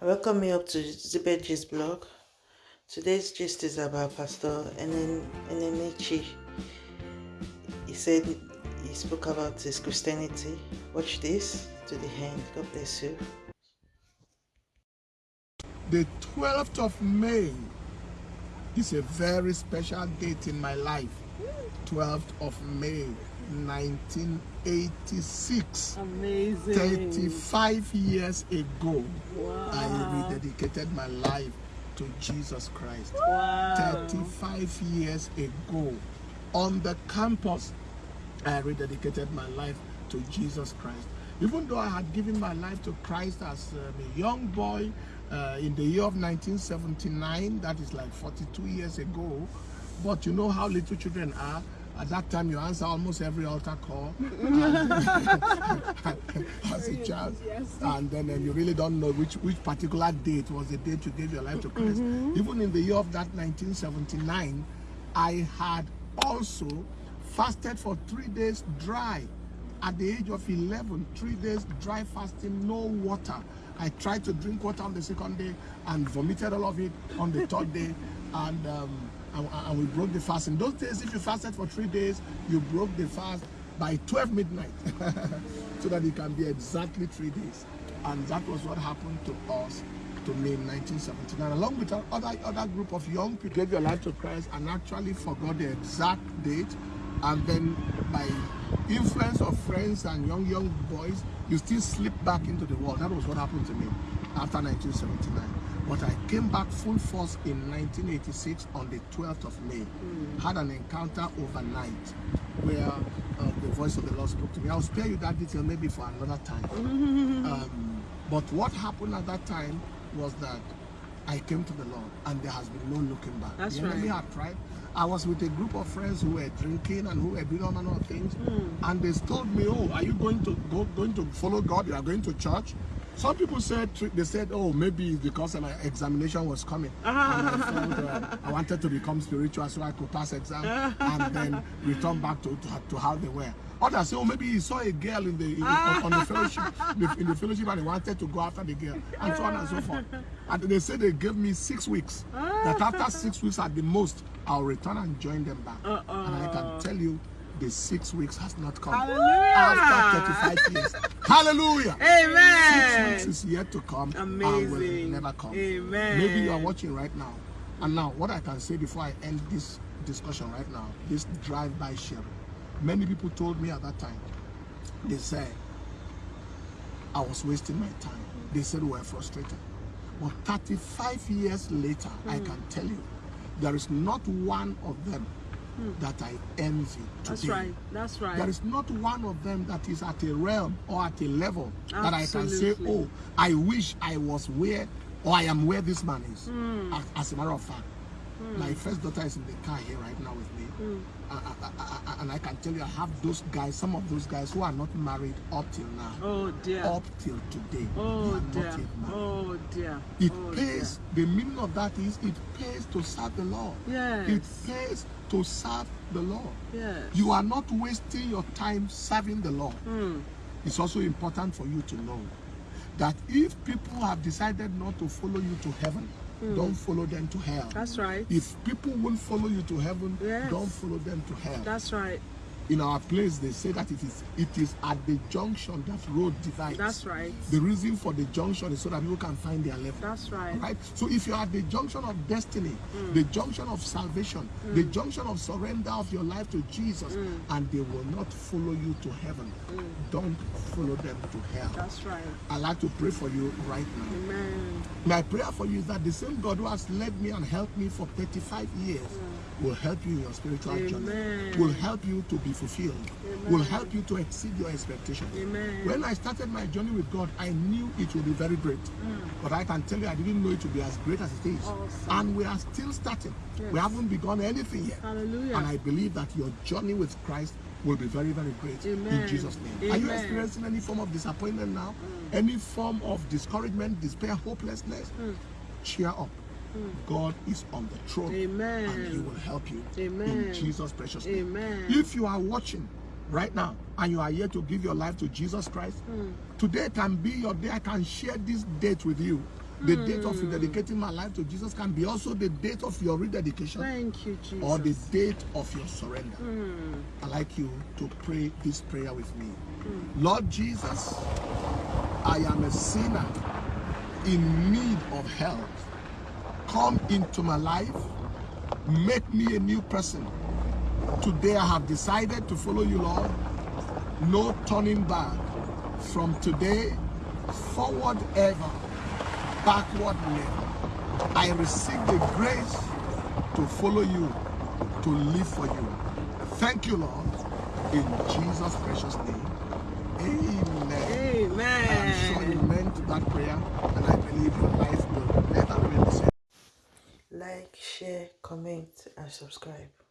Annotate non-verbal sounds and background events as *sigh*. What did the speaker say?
Welcome me up to Zibeji's blog. Today's gist is about Pastor Enenche. He said he spoke about his Christianity. Watch this to the end. God bless you. The 12th of May is a very special date in my life. 12th of May 1986. Amazing. 35 years ago, Wow. I rededicated my life to Jesus Christ. Wow. 35 years ago, on the campus, I rededicated my life to Jesus Christ. Even though I had given my life to Christ as um, a young boy uh, in the year of 1979, that is like 42 years ago, but you know how little children are. At that time, you answer almost every altar call as a child, and then um, you really don't know which which particular date was the date you gave your life to Christ. Even in the year of that 1979, I had also fasted for three days dry. At the age of 11, three days dry fasting, no water. I tried to drink water on the second day and vomited all of it on the third day. And, um, and, and we broke the fast. In those days, if you fasted for three days, you broke the fast by 12 midnight *laughs* so that it can be exactly three days. And that was what happened to us to me in 1979, along with other other group of young people gave your life to Christ and actually forgot the exact date, and then by influence of friends and young young boys, you still slip back into the world. That was what happened to me after 1979. But I came back full force in 1986 on the 12th of May. Had an encounter overnight where uh, the voice of the Lord spoke to me. I'll spare you that detail maybe for another time. *laughs* Um, but what happened at that time was that I came to the Lord and there has been no looking back. That's the enemy right. had tried. I was with a group of friends who were drinking and who were doing all manner of things. And they told me, oh, are you going to go going to follow God? You are going to church? Some people said they said, oh, maybe it's because my examination was coming. *laughs* I, felt, uh, I wanted to become spiritual so I could pass exam and then return back to, to, to how they were. Others say, oh, maybe he saw a girl in the, in the on, the fellowship, in the fellowship, and he wanted to go after the girl, and so on and so forth. And they said they gave me six weeks. That after six weeks at the most, I'll return and join them back. And I can tell you, the six weeks has not come. Hallelujah. After 35 years. *laughs* Hallelujah. Amen. Six weeks is yet to come and will never come. Amen. Maybe you are watching right now. And now, what I can say before I end this discussion right now, this drive-by sharing. Many people told me at that time, they said, I was wasting my time. They said we were frustrated. But 35 years later, I Hmm. can tell you, there is not one of them that I envy today. Hmm. That's right. That's right. There is not one of them that is at a realm or at a level that I can say, oh, I wish I was where or I am where this man is. Hmm. As, as a matter of fact, my first daughter is in the car here right now with me. Hmm. I- I- I- and I can tell you, I have those guys, some of those guys who are not married up till now. Oh dear. Up till today. Oh dear. Oh dear. It oh, pays, the meaning of that is it pays to serve the Lord. Yes. It pays to serve the Lord. Yes. You are not wasting your time serving the Lord. Hmm. It's also important for you to know that if people have decided not to follow you to heaven, Mm. don't follow them to hell. That's right. If people won't follow you to heaven, Yes. don't follow them to hell. That's right. In our place, they say that it is it is at the junction that road divides. That's right. The reason for the junction is so that people can find their level. That's right. Right? So if you're at the junction of destiny, mm. the junction of salvation, the mm. junction of surrender of your life to Jesus, mm. and they will not follow you to heaven, don't follow them to hell. That's right. I like to pray for you right now. Amen. My prayer for you is that the same God who has led me and helped me for 35 years will help you in your spiritual journey, will help you to be fulfilled, will help you to exceed your expectations. Amen. When I started my journey with God, I knew it would be very great. Mm. But I can tell you, I didn't know it would be as great as it is. Awesome. And we are still starting. We haven't begun anything yet. Hallelujah. And I believe that your journey with Christ will be very, very great in Jesus' name. Are you experiencing any form of disappointment now? Mm. Any form of discouragement, despair, hopelessness? Mm. Cheer up. Mm. God is on the throne Amen. and He will help you Amen. in Jesus' precious name. Amen. If you are watching right now and you are here to give your life to Jesus Christ, mm. today can be your day. I can share this date with you The mm. date of rededicating my life to Jesus can be also the date of your rededication Thank you, Jesus. or the date of your surrender. I'd like you to pray this prayer with me. Lord Jesus, I am a sinner in need of help. Come into my life, make me a new person. Today I have decided to follow you, Lord. No turning back. From today, forward ever, backward never. I receive the grace to follow you, to live for you. Thank you, Lord. In Jesus' precious name. Amen. Amen. I am sure you meant that prayer, and I believe your life will never be the same. Like, share, comment, and subscribe.